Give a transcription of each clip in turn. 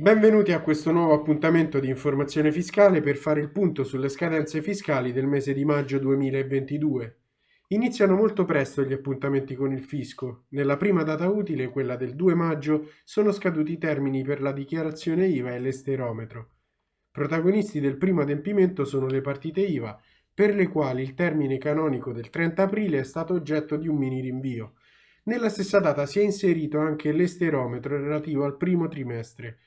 Benvenuti a questo nuovo appuntamento di informazione fiscale per fare il punto sulle scadenze fiscali del mese di maggio 2022. Iniziano molto presto gli appuntamenti con il fisco. Nella prima data utile, quella del 2 maggio, sono scaduti i termini per la dichiarazione IVA e l'esterometro. Protagonisti del primo adempimento sono le partite IVA, per le quali il termine canonico del 30 aprile è stato oggetto di un mini rinvio. Nella stessa data si è inserito anche l'esterometro relativo al primo trimestre,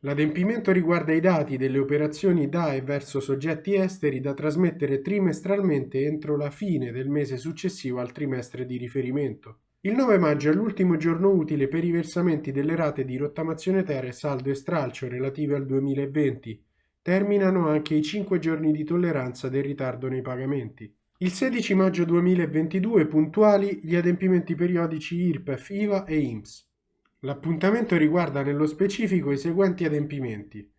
L'adempimento riguarda i dati delle operazioni da e verso soggetti esteri da trasmettere trimestralmente entro la fine del mese successivo al trimestre di riferimento. Il 9 maggio è l'ultimo giorno utile per i versamenti delle rate di rottamazione terra e saldo e stralcio relative al 2020. Terminano anche i 5 giorni di tolleranza del ritardo nei pagamenti. Il 16 maggio 2022 puntuali gli adempimenti periodici IRPEF, IVA e IMSS. L'appuntamento riguarda nello specifico i seguenti adempimenti.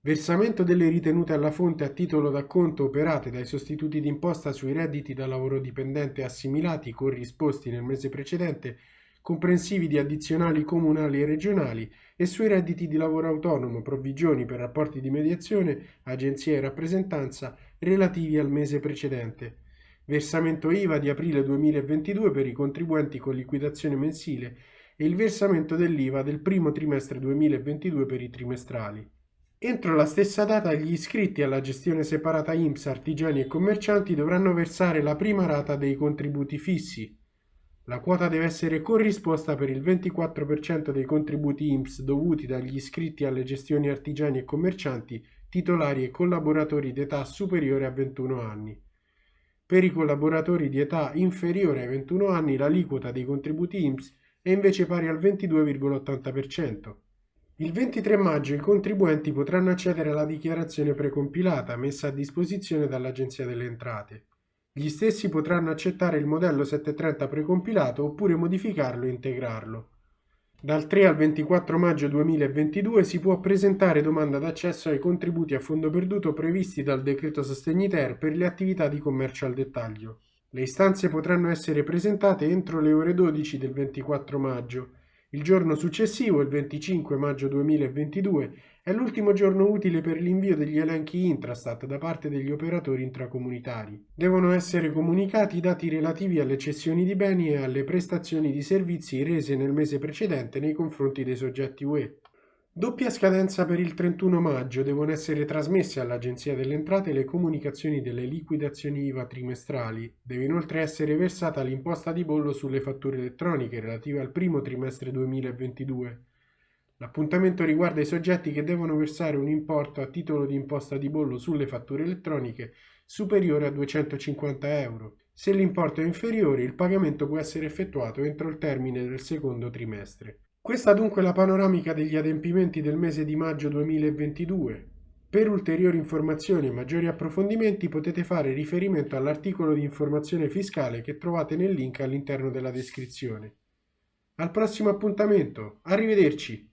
Versamento delle ritenute alla fonte a titolo d'acconto operate dai sostituti d'imposta sui redditi da lavoro dipendente assimilati corrisposti nel mese precedente, comprensivi di addizionali comunali e regionali e sui redditi di lavoro autonomo, provvigioni per rapporti di mediazione, agenzia e rappresentanza relativi al mese precedente. Versamento IVA di aprile 2022 per i contribuenti con liquidazione mensile e il versamento dell'IVA del primo trimestre 2022 per i trimestrali. Entro la stessa data gli iscritti alla gestione separata IMSS artigiani e commercianti dovranno versare la prima rata dei contributi fissi. La quota deve essere corrisposta per il 24% dei contributi IMSS dovuti dagli iscritti alle gestioni artigiani e commercianti titolari e collaboratori d'età superiore a 21 anni. Per i collaboratori di età inferiore ai 21 anni l'aliquota dei contributi IMSS è invece pari al 22,80%. Il 23 maggio i contribuenti potranno accedere alla dichiarazione precompilata messa a disposizione dall'Agenzia delle Entrate. Gli stessi potranno accettare il modello 730 precompilato oppure modificarlo e integrarlo. Dal 3 al 24 maggio 2022 si può presentare domanda d'accesso ai contributi a fondo perduto previsti dal decreto Sostegni Ter per le attività di commercio al dettaglio. Le istanze potranno essere presentate entro le ore 12 del 24 maggio. Il giorno successivo, il 25 maggio 2022, è l'ultimo giorno utile per l'invio degli elenchi Intrastat da parte degli operatori intracomunitari. Devono essere comunicati i dati relativi alle cessioni di beni e alle prestazioni di servizi rese nel mese precedente nei confronti dei soggetti UE. Doppia scadenza per il 31 maggio devono essere trasmesse all'Agenzia delle Entrate le comunicazioni delle liquidazioni IVA trimestrali. Deve inoltre essere versata l'imposta di bollo sulle fatture elettroniche relative al primo trimestre 2022. L'appuntamento riguarda i soggetti che devono versare un importo a titolo di imposta di bollo sulle fatture elettroniche superiore a 250 euro. Se l'importo è inferiore, il pagamento può essere effettuato entro il termine del secondo trimestre. Questa dunque è la panoramica degli adempimenti del mese di maggio 2022. Per ulteriori informazioni e maggiori approfondimenti potete fare riferimento all'articolo di informazione fiscale che trovate nel link all'interno della descrizione. Al prossimo appuntamento, arrivederci!